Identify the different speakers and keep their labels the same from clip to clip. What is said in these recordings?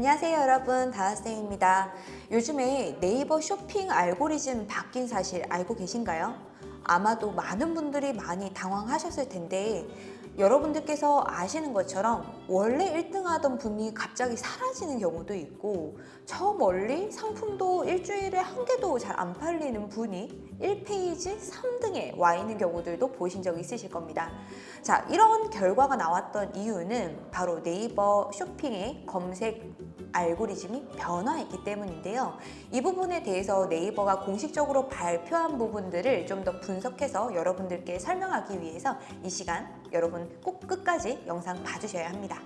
Speaker 1: 안녕하세요 여러분 다하쌤입니다 요즘에 네이버 쇼핑 알고리즘 바뀐 사실 알고 계신가요? 아마도 많은 분들이 많이 당황하셨을 텐데 여러분들께서 아시는 것처럼 원래 1등 하던 분이 갑자기 사라지는 경우도 있고 저 멀리 상품도 일주일에 한 개도 잘 안 팔리는 분이 1페이지 3등에 와 있는 경우들도 보신 적 있으실 겁니다. 자, 이런 결과가 나왔던 이유는 바로 네이버 쇼핑의 검색 알고리즘이 변화했기 때문인데요. 이 부분에 대해서 네이버가 공식적으로 발표한 부분들을 좀 더 분석해서 여러분들께 설명하기 위해서 이 시간 여러분 꼭 끝까지 영상 봐주셔야 합니다.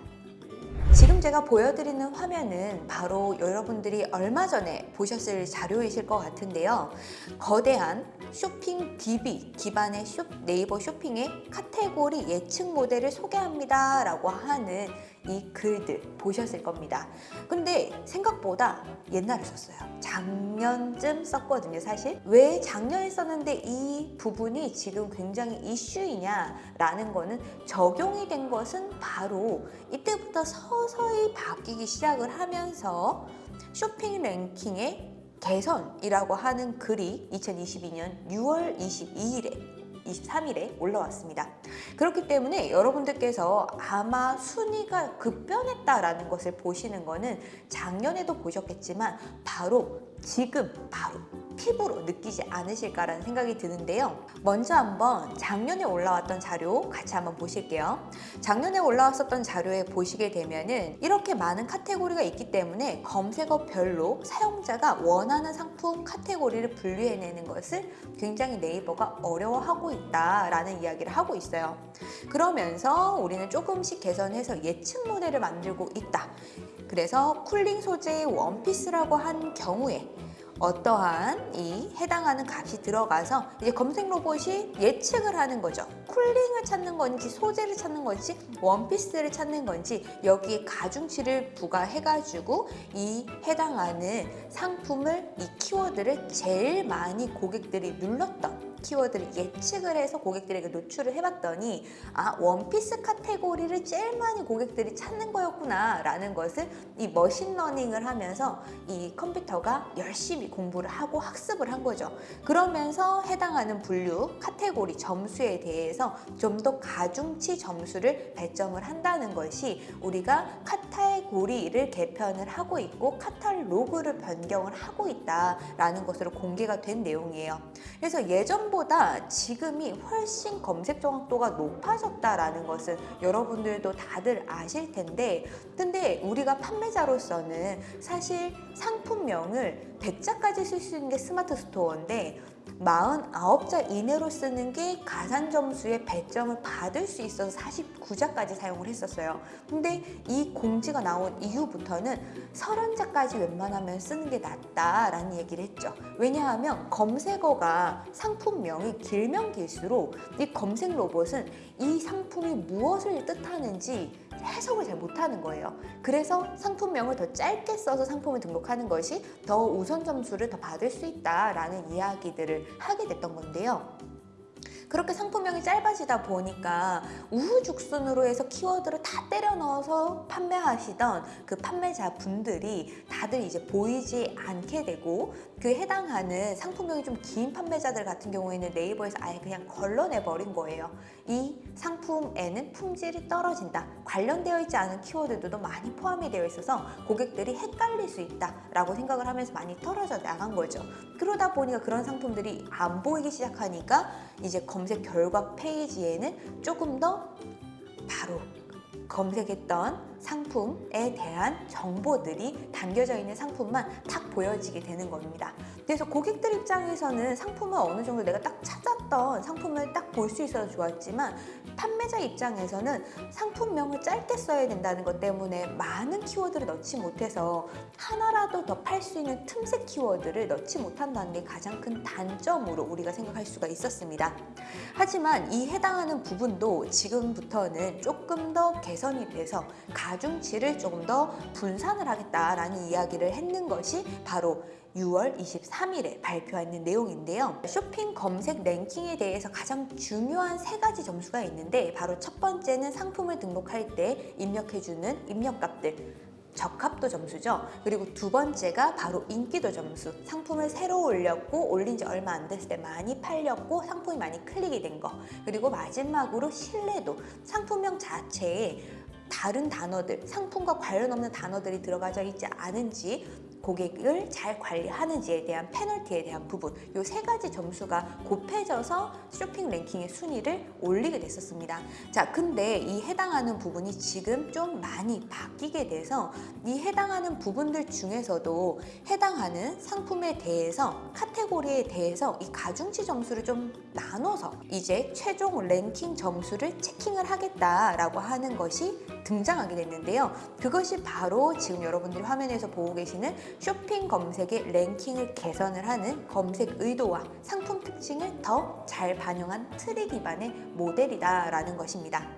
Speaker 1: 지금 제가 보여드리는 화면은 바로 여러분들이 얼마 전에 보셨을 자료이실 것 같은데요. 거대한 쇼핑 DB 기반의 쇼, 네이버 쇼핑의 카테고리 예측 모델을 소개합니다 라고 하는 이 글들 보셨을 겁니다. 근데 생각보다 옛날에 썼어요. 작년쯤 썼거든요, 사실. 왜 작년에 썼는데 이 부분이 지금 굉장히 이슈이냐라는 거는 적용이 된 것은 바로 이때부터 서서히 바뀌기 시작을 하면서 쇼핑 랭킹의 개선이라고 하는 글이 2022년 6월 22일에 23일에 올라왔습니다. 그렇기 때문에 여러분들께서 아마 순위가 급변했다라는 것을 보시는 거는 작년에도 보셨겠지만 바로 지금 바로 피부로 느끼지 않으실까라는 생각이 드는데요. 먼저 한번 작년에 올라왔던 자료 같이 한번 보실게요. 작년에 올라왔었던 자료에 보시게 되면 은 이렇게 많은 카테고리가 있기 때문에 검색어별로 사용자가 원하는 상품 카테고리를 분류해내는 것을 굉장히 네이버가 어려워하고 있다라는 이야기를 하고 있어요. 그러면서 우리는 조금씩 개선해서 예측 모델을 만들고 있다. 그래서 cooling 소재의 원피스라고 한 경우에 어떠한 이 해당하는 값이 들어가서 이제 검색 로봇이 예측을 하는 거죠. cooling을 찾는 건지 소재를 찾는 건지 원피스를 찾는 건지 여기에 가중치를 부과해가지고 이 해당하는 상품을 이 키워드를 제일 많이 고객들이 눌렀던 키워드를 예측을 해서 고객들에게 노출을 해봤더니 아 원피스 카테고리를 제일 많이 고객들이 찾는 거였구나 라는 것을 이 machine learning을 하면서 이 컴퓨터가 열심히 공부를 하고 학습을 한 거죠. 그러면서 해당하는 분류 카테고리 점수에 대해서 좀 더 가중치 점수를 배점을 한다는 것이 우리가 카테고리를 개편을 하고 있고 카탈로그를 변경을 하고 있다라는 것으로 공개가 된 내용이에요. 그래서 예전 예전보다 지금이 훨씬 검색 정확도가 높아졌다라는 것은 여러분들도 다들 아실 텐데 근데 우리가 판매자로서는 사실 상품명을 100자까지 쓸 수 있는 게 스마트 스토어인데 49자 이내로 쓰는 게 가산 점수의 배점을 받을 수 있어서 49자까지 사용을 했었어요. 근데 이 공지가 나온 이후부터는 30자까지 웬만하면 쓰는 게 낫다라는 얘기를 했죠. 왜냐하면 검색어가 상품명이 길면 길수록 이 검색 로봇은 이 상품이 무엇을 뜻하는지 해석을 잘 못하는 거예요. 그래서 상품명을 더 짧게 써서 상품을 등록하는 것이 더 우선 점수를 더 받을 수 있다라는 이야기들을 하게 됐던 건데요. 그렇게 상품명이 짧아지다 보니까 우후죽순으로 해서 키워드를 다 때려 넣어서 판매하시던 그 판매자 분들이 다들 이제 보이지 않게 되고 그 해당하는 상품명이 좀 긴 판매자들 같은 경우에는 네이버에서 아예 그냥 걸러내 버린 거예요. 이 상품에는 품질이 떨어진다. 관련되어 있지 않은 키워드도 많이 포함이 되어 있어서 고객들이 헷갈릴 수 있다라고 생각을 하면서 많이 떨어져 나간 거죠. 그러다 보니까 그런 상품들이 안 보이기 시작하니까 이제 검색 결과 페이지에는 조금 더 바로 검색했던 상품에 대한 정보들이 담겨져 있는 상품만 탁 보여지게 되는 겁니다. 그래서 고객들 입장에서는 상품을 어느 정도 내가 딱 찾았던 상품을 딱 볼 수 있어서 좋았지만 판매자 입장에서는 상품명을 짧게 써야 된다는 것 때문에 많은 키워드를 넣지 못해서 하나라도 더 팔 수 있는 틈새 키워드를 넣지 못한다는 게 가장 큰 단점으로 우리가 생각할 수가 있었습니다. 하지만 이 해당하는 부분도 지금부터는 조금 더 개선이 돼서 가중치를 조금 더 분산을 하겠다라는 이야기를 했는 것이 바로 6월 23일에 발표하는 내용인데요. 쇼핑 검색 랭킹에 대해서 가장 중요한 세 가지 점수가 있는데 바로 첫 번째는 상품을 등록할 때 입력해주는 입력값들 적합도 점수죠. 그리고 두 번째가 바로 인기도 점수. 상품을 새로 올렸고 올린 지 얼마 안 됐을 때 많이 팔렸고 상품이 많이 클릭이 된 거. 그리고 마지막으로 신뢰도. 상품명 자체에 다른 단어들, 상품과 관련 없는 단어들이 들어가져 있지 않은지 고객을 잘 관리하는지에 대한 페널티에 대한 부분 이 세 가지 점수가 곱해져서 쇼핑 랭킹의 순위를 올리게 됐었습니다. 자, 근데 이 해당하는 부분이 지금 좀 많이 바뀌게 돼서 이 해당하는 부분들 중에서도 해당하는 상품에 대해서 카테고리에 대해서 이 가중치 점수를 좀 나눠서 이제 최종 랭킹 점수를 checking을 하겠다라고 하는 것이 등장하게 됐는데요. 그것이 바로 지금 여러분들이 화면에서 보고 계시는 쇼핑 검색의 랭킹을 개선을 하는 검색 의도와 상품 특징을 더 잘 반영한 트리 기반의 모델이다라는 것입니다.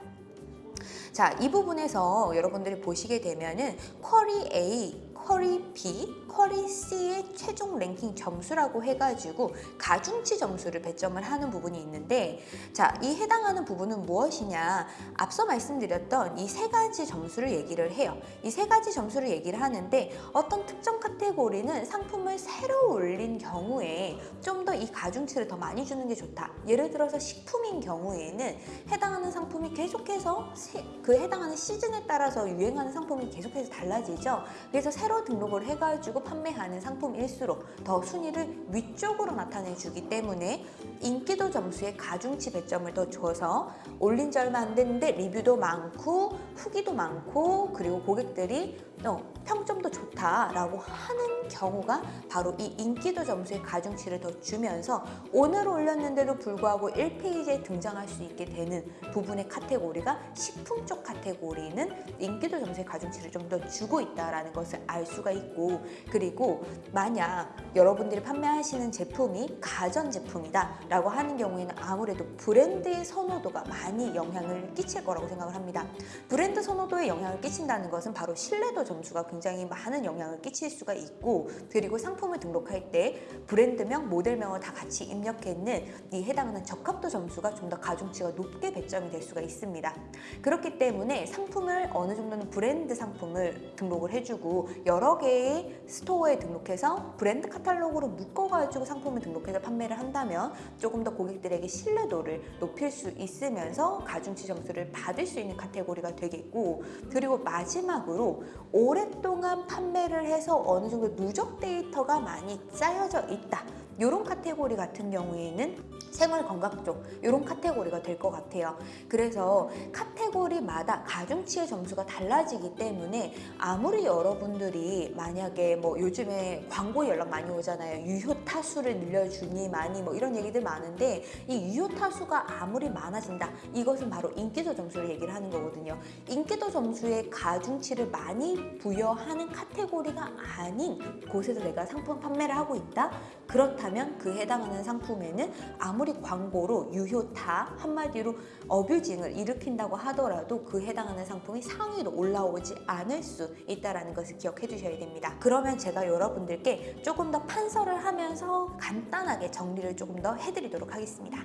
Speaker 1: 자, 이 부분에서 여러분들이 보시게 되면은 쿼리 A, 쿼리 B, 쿼리 C의 최종 랭킹 점수라고 해가지고 가중치 점수를 배점을 하는 부분이 있는데 자, 이 해당하는 부분은 무엇이냐? 앞서 말씀드렸던 이 세 가지 점수를 얘기를 해요. 이 세 가지 점수를 얘기를 하는데 어떤 특정 카테고리는 상품을 새로 올린 경우에 좀 더 이 가중치를 더 많이 주는 게 좋다. 예를 들어서 식품인 경우에는 해당하는 상품이 계속해서 세- 그 해당하는 시즌에 따라서 유행하는 상품이 계속해서 달라지죠. 그래서 새로 등록을 해가지고 판매하는 상품일수록 더 순위를 위쪽으로 나타내 주기 때문에 인기도 점수에 가중치 배점을 더 줘서 올린 지 얼마 안 됐는데 리뷰도 많고 후기도 많고 그리고 고객들이 어, 평점도 좋다라고 하는 경우가 바로 이 인기도 점수의 가중치를 더 주면서 오늘 올렸는데도 불구하고 1페이지에 등장할 수 있게 되는 부분의 카테고리가 식품 쪽 카테고리는 인기도 점수의 가중치를 좀 더 주고 있다라는 것을 알 수가 있고 그리고 만약 여러분들이 판매하시는 제품이 가전 제품이다 라고 하는 경우에는 아무래도 브랜드의 선호도가 많이 영향을 끼칠 거라고 생각을 합니다. 브랜드 선호도에 영향을 끼친다는 것은 바로 신뢰도 점수가 굉장히 많은 영향을 끼칠 수가 있고 그리고 상품을 등록할 때 브랜드명, 모델명을 다 같이 입력했는 이 해당하는 적합도 점수가 좀 더 가중치가 높게 배점이 될 수가 있습니다. 그렇기 때문에 상품을 어느 정도는 브랜드 상품을 등록을 해주고 여러 개의 store에 등록해서 브랜드 카탈로그로 묶어가지고 상품을 등록해서 판매를 한다면 조금 더 고객들에게 신뢰도를 높일 수 있으면서 가중치 점수를 받을 수 있는 카테고리가 되겠고 그리고 마지막으로 오랫동안 판매를 해서 어느 정도 누적 데이터가 많이 쌓여져 있다. 이런 카테고리 같은 경우에는 생활 건강 쪽 이런 카테고리가 될 것 같아요. 그래서 카테고리마다 가중치의 점수가 달라지기 때문에 아무리 여러분들이 만약에 뭐 요즘에 광고 연락 많이 오잖아요. 유효 타수를 늘려주니 마니 뭐 이런 얘기들 많은데 이 유효 타수가 아무리 많아진다. 이것은 바로 인기도 점수를 얘기를 하는 거거든요. 인기도 점수에 가중치를 많이 부여하는 카테고리가 아닌 곳에서 내가 상품 판매를 하고 있다. 그렇다면 그 해당하는 상품에는 아무 리 광고로 유효타 한마디로 어뷰징을 일으킨다고 하더라도 그 해당하는 상품이 상위로 올라오지 않을 수 있다는 것을 기억해 주셔야 됩니다. 그러면 제가 여러분들께 조금 더 판서를 하면서 간단하게 정리를 조금 더 해드리도록 하겠습니다.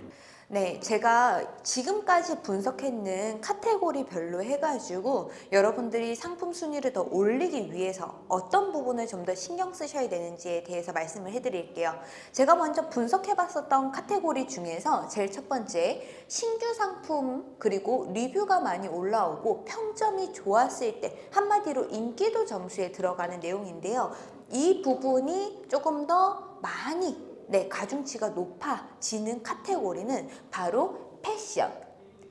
Speaker 1: 네, 제가 지금까지 분석했는 카테고리별로 해가지고 여러분들이 상품 순위를 더 올리기 위해서 어떤 부분을 좀 더 신경 쓰셔야 되는지에 대해서 말씀을 해드릴게요. 제가 먼저 분석해봤었던 카테고리 중에서 제일 첫 번째 신규 상품 그리고 리뷰가 많이 올라오고 평점이 좋았을 때 한마디로 인기도 점수에 들어가는 내용인데요. 이 부분이 조금 더 많이 네, 가중치가 높아지는 카테고리는 바로 패션,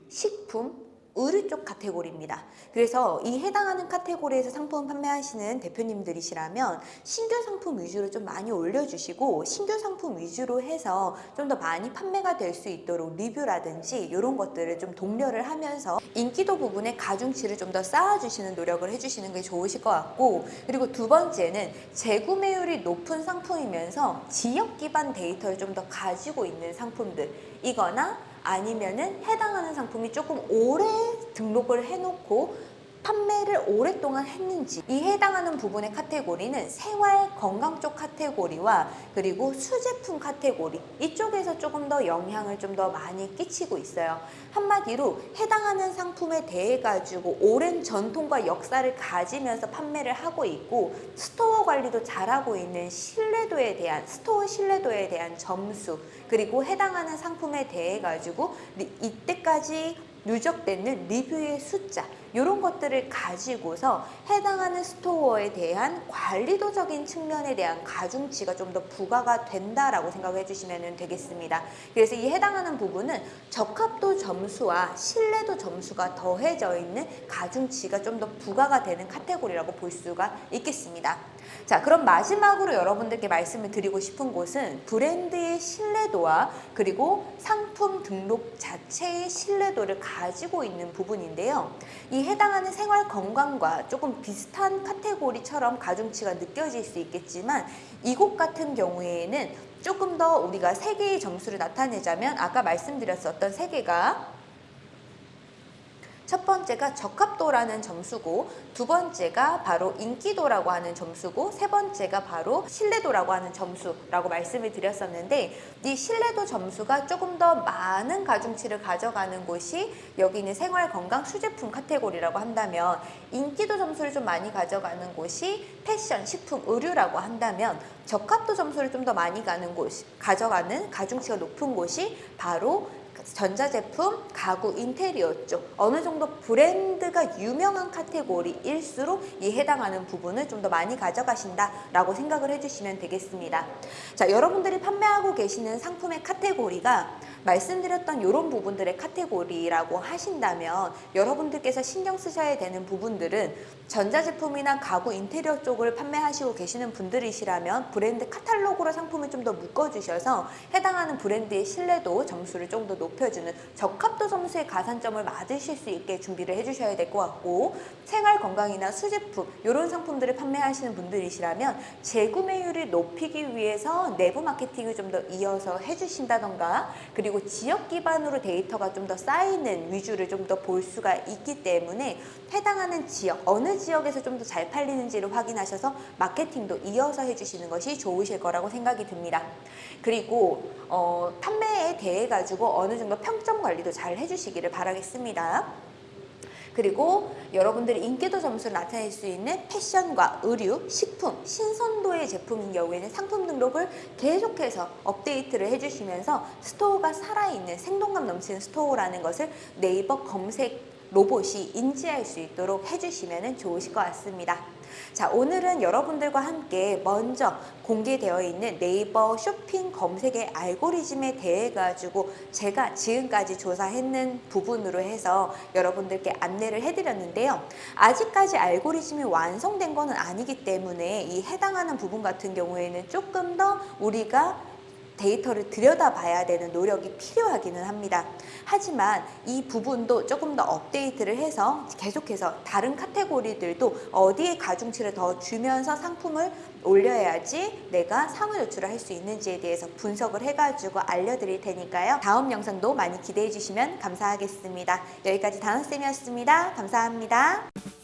Speaker 1: 식품, 의류 쪽 카테고리입니다. 그래서 이 해당하는 카테고리에서 상품 판매하시는 대표님들이시라면 신규 상품 위주로 좀 많이 올려주시고 신규 상품 위주로 해서 좀 더 많이 판매가 될 수 있도록 리뷰라든지 이런 것들을 좀 독려를 하면서 인기도 부분에 가중치를 좀 더 쌓아주시는 노력을 해주시는 게 좋으실 것 같고 그리고 두 번째는 재구매율이 높은 상품이면서 지역 기반 데이터를 좀 더 가지고 있는 상품들이거나 아니면은 해당하는 상품이 조금 오래 등록을 해놓고 판매를 오랫동안 했는지 이 해당하는 부분의 카테고리는 생활 건강 쪽 카테고리와 그리고 수제품 카테고리 이쪽에서 조금 더 영향을 좀 더 많이 끼치고 있어요. 한마디로 해당하는 상품에 대해 가지고 오랜 전통과 역사를 가지면서 판매를 하고 있고 store 관리도 잘하고 있는 신뢰도에 대한 store 신뢰도에 대한 점수 그리고 해당하는 상품에 대해 가지고 리- 이때까지 누적되는 리뷰의 숫자 이런 것들을 가지고서 해당하는 스토어에 대한 관리도적인 측면에 대한 가중치가 좀 더 부과가 된다라고 생각해 주시면 되겠습니다. 그래서 이 해당하는 부분은 적합도 점수와 신뢰도 점수가 더해져 있는 가중치가 좀 더 부과가 되는 카테고리라고 볼 수가 있겠습니다. 자, 그럼 마지막으로 여러분들께 말씀을 드리고 싶은 곳은 브랜드의 신뢰도와 그리고 상품 등록 자체의 신뢰도를 가지고 있는 부분인데요. 이 해당하는 생활 건강과 조금 비슷한 카테고리처럼 가중치가 느껴질 수 있겠지만 이곳 같은 경우에는 조금 더 우리가 세 개의 점수를 나타내자면 아까 말씀드렸었던 세 개가 첫 번째가 적합도라는 점수고 두 번째가 바로 인기도라고 하는 점수고 세 번째가 바로 신뢰도라고 하는 점수라고 말씀을 드렸었는데 이 신뢰도 점수가 조금 더 많은 가중치를 가져가는 곳이 여기 있는 생활건강 수제품 카테고리라고 한다면 인기도 점수를 좀 많이 가져가는 곳이 패션, 식품, 의류라고 한다면 적합도 점수를 좀 더 많이 가는 곳, 가져가는 가중치가 높은 곳이 바로 전자제품, 가구, 인테리어 쪽 어느 정도 브랜드가 유명한 카테고리일수록 이 해당하는 부분을 좀 더 많이 가져가신다라고 생각을 해주시면 되겠습니다. 자, 여러분들이 판매하고 계시는 상품의 카테고리가 말씀드렸던 이런 부분들의 카테고리라고 하신다면 여러분들께서 신경 쓰셔야 되는 부분들은 전자제품이나 가구 인테리어 쪽을 판매하시고 계시는 분들이시라면 브랜드 카탈로그로 상품을 좀 더 묶어주셔서 해당하는 브랜드의 신뢰도 점수를 좀 더 높여주는 적합도 점수의 가산점을 받으실 수 있게 준비를 해주셔야 될 것 같고 생활 건강이나 수제품 이런 상품들을 판매하시는 분들이시라면 재구매율을 높이기 위해서 내부 마케팅을 좀 더 이어서 해주신다던가 그리고 지역 기반으로 데이터가 좀 더 쌓이는 위주를 좀 더 볼 수가 있기 때문에 해당하는 지역 어느 지역에서 좀 더 잘 팔리는지를 확인하셔서 마케팅도 이어서 해주시는 것이 좋으실 거라고 생각이 듭니다. 그리고 어, 판매에 대해 가지고 어느 정도 평점 관리도 잘 해주시기를 바라겠습니다. 그리고 여러분들이 인기도 점수를 나타낼 수 있는 패션과 의류, 식품, 신선도의 제품인 경우에는 상품 등록을 계속해서 업데이트를 해주시면서 스토어가 살아있는 생동감 넘치는 스토어라는 것을 네이버 검색 로봇이 인지할 수 있도록 해주시면 좋으실 것 같습니다. 자, 오늘은 여러분들과 함께 먼저 공개되어 있는 네이버 쇼핑 검색의 알고리즘에 대해 가지고 제가 지금까지 조사했는 부분으로 해서 여러분들께 안내를 해드렸는데요. 아직까지 알고리즘이 완성된 것은 아니기 때문에 이 해당하는 부분 같은 경우에는 조금 더 우리가 데이터를 들여다봐야 되는 노력이 필요하기는 합니다. 하지만 이 부분도 조금 더 업데이트를 해서 계속해서 다른 카테고리들도 어디에 가중치를 더 주면서 상품을 올려야지 내가 상호 조출을 할 수 있는지에 대해서 분석을 해가지고 알려드릴 테니까요. 다음 영상도 많이 기대해 주시면 감사하겠습니다. 여기까지 다은쌤이었습니다. 감사합니다.